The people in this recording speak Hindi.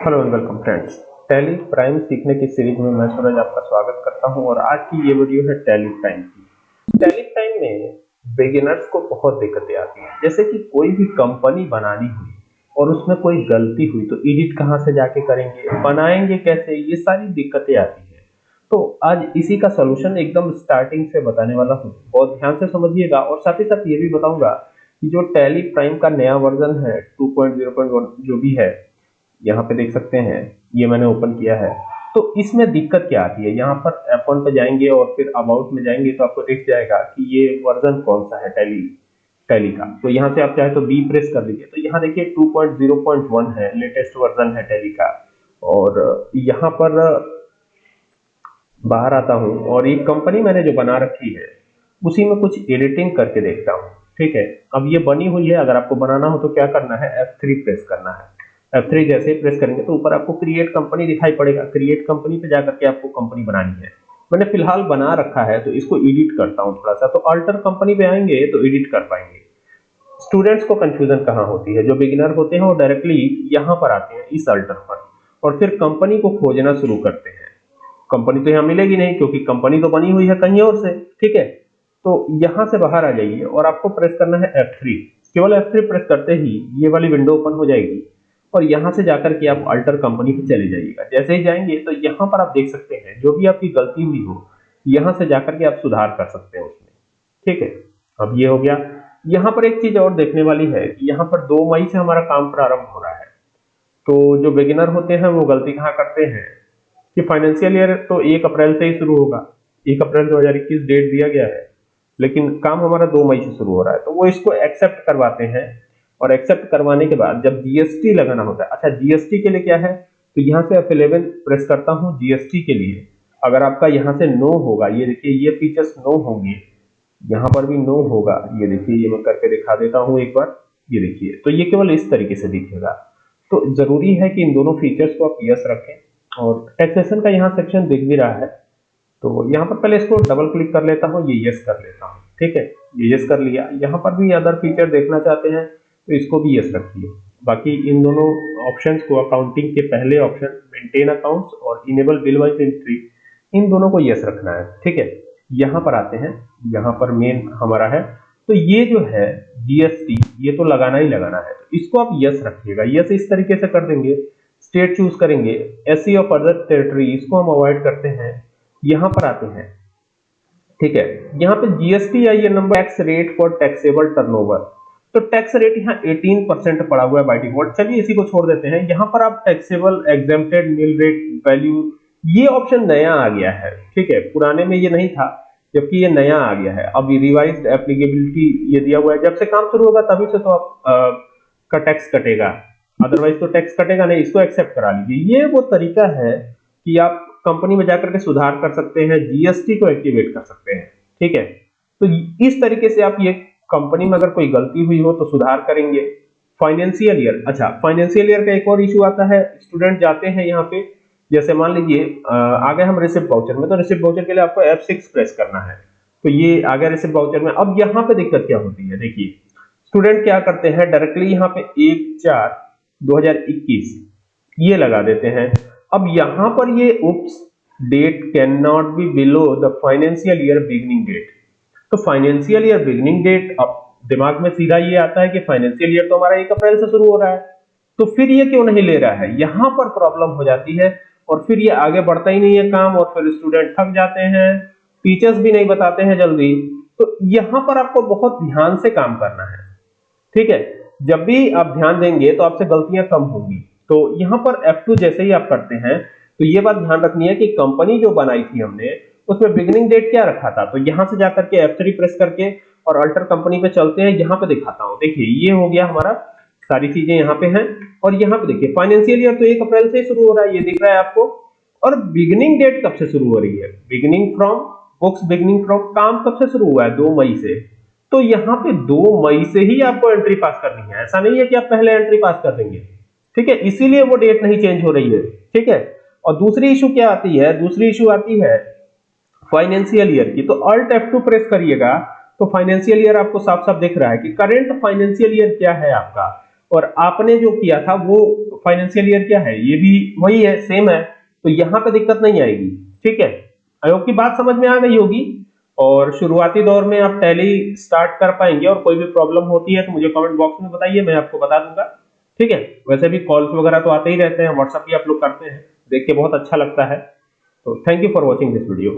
Hello and welcome friends Tally Prime सीखने की सीरीज़ में मैं सूरज आपका स्वागत करता हूँ और आज की ये वीडियो है टैली प्राइम की। टैली प्राइम में बिगिनर्स को बहुत दिक्कतें आती हैं। जैसे कि कोई भी कंपनी बनानी हुई और उसमें कोई गलती हुई तो एडिट कहाँ से जाके करेंगे, बनाएँगे कैसे, ये सारी दिक्कतें आती हैं। तो आज इसी का सोल्यूशन एकदम स्टार्टिंग से बताने वाला हूँ। बहुत ध्यान से समझिएगा और साथ ही साथ ये भी बताऊँगा कि जो टैली प्राइम का नया वर्जन है 2.0.1 जो भी है यहाँ पे देख सकते हैं, ये मैंने ओपन किया है। तो इसमें दिक्कत क्या आती है? यहाँ पर F1 पे जाएँगे और फिर अबाउट में जाएँगे तो आपको दिख जाएगा कि ये वर्जन कौन सा है टैली टैली का। तो यहाँ से आप चाहे तो बी प्रेस कर दीजिए। तो यहाँ देखिए 2.0.1 है लेटेस्ट वर्जन है टैली का। और यहाँ पर बाहर आता हूँ और ये कंपनी मैंने जो बना रखी है, उसी में कुछ एडिटिंग करके देखता हूँ। ठीक है? अब ये बनी हुई है, अगर आपको बनाना हो तो क्या करना है? F3 प्रेस करना है। F3 जैसे ही प्रेस करेंगे तो ऊपर आपको क्रिएट कंपनी दिखाई पड़ेगा। क्रिएट कंपनी पे जाकर के आपको कंपनी बनानी है। मैंने फ़िलहाल बना रखा है तो इसको एडिट करता हूँ थोड़ा सा। तो अल्टर कंपनी पे आएँगे तो एडिट कर पाएँगे। स्टूडेंट्स को कंफ्यूजन कहाँ होती है? जो बिगिनर होते हैं, वो डायरेक्टली यहाँ पर आते हैं, इस अल्टर पर। और फिर कंपनी को खोजना शुरू करते हैं। कंपनी तो यहाँ मिलेगी नहीं, क्योंकि कंपनी तो बनी हुई है कहीं और से, ठीक है? तो यहाँ से बाहर आ जाइए और आपको प्रेस करना है F3 केवल F3 प्रेस करते ही ये वाली विंडो ओपन हो जाएगी। और यहाँ से जाकर के आप अल्टर कंपनी पे चले जाइएगा। जैसे ही जाएँगे तो यहाँ पर आप देख सकते हैं, जो भी आपकी गलती हुई हो, यहाँ से जाकर के आप सुधार कर सकते हैं उसमें। ठीक है? अब ये हो गया। यहाँ पर एक चीज़ और देखने वाली है कि यहाँ पर दो मई से हमारा काम प्रारंभ हो रहा है। तो जो बिगिनर होते हैं, वो गलती कहाँ करते हैं? कि फाइनेंशियल ईयर तो एक अप्रैल से ही शुरू होगा। एक अप्रैल 2021 डेट दिया गया है। लेकिन काम हमारा दो मई से शुरू हो रहा है। तो वो इसको एक्सेप्ट करवाते हैं। और एक्सेप्ट करवाने के बाद जब जीएसटी लगाना होता है अच्छा जीएसटी के लिए क्या है? तो यहाँ से F11 प्रेस करता हूँ जीएसटी के लिए। अगर आपका यहाँ से नो होगा, ये देखिए, ये फीचर्स नो होंगे। यहाँ पर भी नो होगा। ये देखिए, ये मैं करके दिखा देता हूँ एक बार। ये देखिए तो ये केवल इस तरीके से दिखेगा। तो ज़रूरी है कि इन दोनों फीचर्स को आप यस रखें। और टैक्सेशन का यहाँ सेक्शन दिख भी रहा है। तो यहाँ पर पहले इसको डबल क्लिक कर लेता हूँ, ये यस कर लेता हूँ। ठीक है? ये यस कर लिया। यहाँ पर भी अदर फीचर देखना चाहते हैं। तो इसको भी यस रखिए बाकी इन दोनों ऑप्शंस को अकाउंटिंग के पहले ऑप्शन मेंटेन अकाउंट्स और इनेबल बिल वाइज एंट्री इन दोनों को यस रखना है। ठीक है? यहाँ पर आते हैं। यहाँ पर मेन हमारा है। तो ये जो है जीएसटी ये तो लगाना ही लगाना है। तो इसको आप यस रखिएगा। यस इस तरीके से कर देंगे। स्टेट चूज़ करेंगे। एस ऑफ़ अदर टेरिटरी इसको हम अवॉइड करते हैं। यहाँ पर आते हैं। ठीक है? यहाँ पे GST I number tax rate for taxable turnover तो टैक्स रेट यहाँ 18 परसेंट पड़ा हुआ है बाई डिफ़ॉल्ट चलिए इसी को छोड़ देते हैं। यहाँ पर आप taxable exempted nil rate value ये ऑप्शन नया आ गया है। ठीक है, पुराने में ये नहीं था, जबकि ये नया आ गया है। अब रिवाइज एप्लीकेबिलिटी ये दिया हुआ है। जब से काम शुरू होगा तभी से तो आप का टैक्स कटेगा। अदरवाइज़ तो टैक्स कटेगा नहीं, इसको एक्सेप्ट करा लीजिए। ये वो तरीका है कि आप कंपनी में जाकर के सुधार कर सकते हैं जीएसटी को एक्टिवेट कर सकते हैं। ठीक है? तो इस तरीके से आप ये कंपनी में अगर कोई गलती हुई हो तो सुधार करेंगे। फाइनेंशियल ईयर अच्छा फाइनेंशियल ईयर का एक और इशू आता है। स्टूडेंट जाते हैं यहाँ पे। जैसे मान लीजिए आ गए हम रिसिप्ट बाउचर में तो रिसिप्ट बाउचर के लिए आपको F6 प्रेस करना है। तो ये आ गया रिसिप्ट बाउचर में। अब यहाँ पे दिक्कत क्या होती है? देखिए स्टूडेंट क्या करते हैं? डायरेक्टली यहाँ पे एक चार 2021 ये लगा देते हैं। अब यहाँ पर ये oops date can not be below the financial year beginning date तो फाइनेंशियल ईयर बिगनिंग डेट अब दिमाग में सीधा ये आता है कि फाइनेंशियल ईयर तो हमारा एक अप्रैल से शुरू हो रहा है। तो फिर ये क्यों नहीं ले रहा है? यहाँ पर प्रॉब्लम हो जाती है और फिर ये आगे बढ़ता ही नहीं है काम और फिर स्टूडेंट थक जाते हैं टीचर्स भी नहीं बताते हैं जल्दी। तो यहाँ पर आपको बहुत ध्यान से काम करना है। ठीक है? जब भी आप ध्यान देंगे तो आपसे गलतियाँ कम होंगी। तो यहाँ पर F2 जैसे ही आप करते हैं तो ये बात ध्यान रखनी है कि कंपनी जो बनाई थी हमने उसमें बिगिनिंग डेट क्या रखा था? तो यहाँ से जाकर के F3 प्रेस करके और अल्टर कंपनी पे चलते हैं, यहाँ पे दिखाता हूँ। देखिए, ये हो गया हमारा, सारी चीज़ें यहाँ पे हैं और यहाँ पे देखिए फाइनेंशियल ईयर तो एक अप्रैल से शुरू हो रहा है, ये दिख रहा है आपको। और बिगिनिंग डेट कब से शुरू हो रही है? Beginning from books beginning from काम कब से शुरू हुआ है? दो मई से। तो यहाँ पे दो मई से ही आपको एंट्री पास करनी है। ऐसा नहीं है कि आप पहले एंट्री पास कर देंगे। ठीक है? इसीलिए वो डेट नहीं चेंज हो रही है। ठीक है? और दूसरी इशू क्या आती है? दूसरी इशू आती है फाइनेंशियल ईयर की तो अल्ट F2 प्रेस करिएगा तो फाइनेंशियल ईयर आपको साफ़ साफ़ दिख रहा है कि करंट फाइनेंशियल ईयर क्या है आपका? और आपने जो किया था, वो फाइनेंशियल ईयर क्या है? ये भी वही है सेम है तो यहाँ पे दिक्कत नहीं आएगी, ठीक है? होप की बात समझ में आ गई होगी, और शुरुआती दौर में आप टैली स्टार्ट कर पाएँगे, और कोई भी प्रॉब्लम होती है तो मुझे कमेंट बॉक्स में बताइए, मैं आपको बता दूँगा, ठीक है? वैसे भी कॉल्स वगैरह तो आते ही रहते हैं व्हाट्सएप भी आप लोग करते हैं, देख के बहुत अच्छा लगता है तो thank you for watching this video